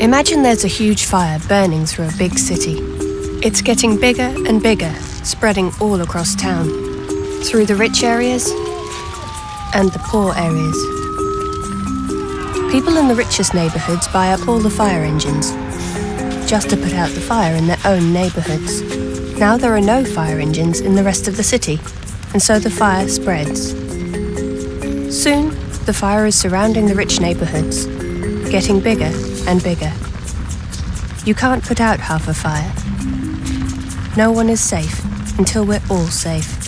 Imagine there's a huge fire burning through a big city. It's getting bigger and bigger, spreading all across town, through the rich areas and the poor areas. People in the richest neighbourhoods buy up all the fire engines, just to put out the fire in their own neighbourhoods. Now there are no fire engines in the rest of the city, and so the fire spreads. Soon, the fire is surrounding the rich neighbourhoods, getting bigger and bigger. You can't put out half a fire. No one is safe until we're all safe.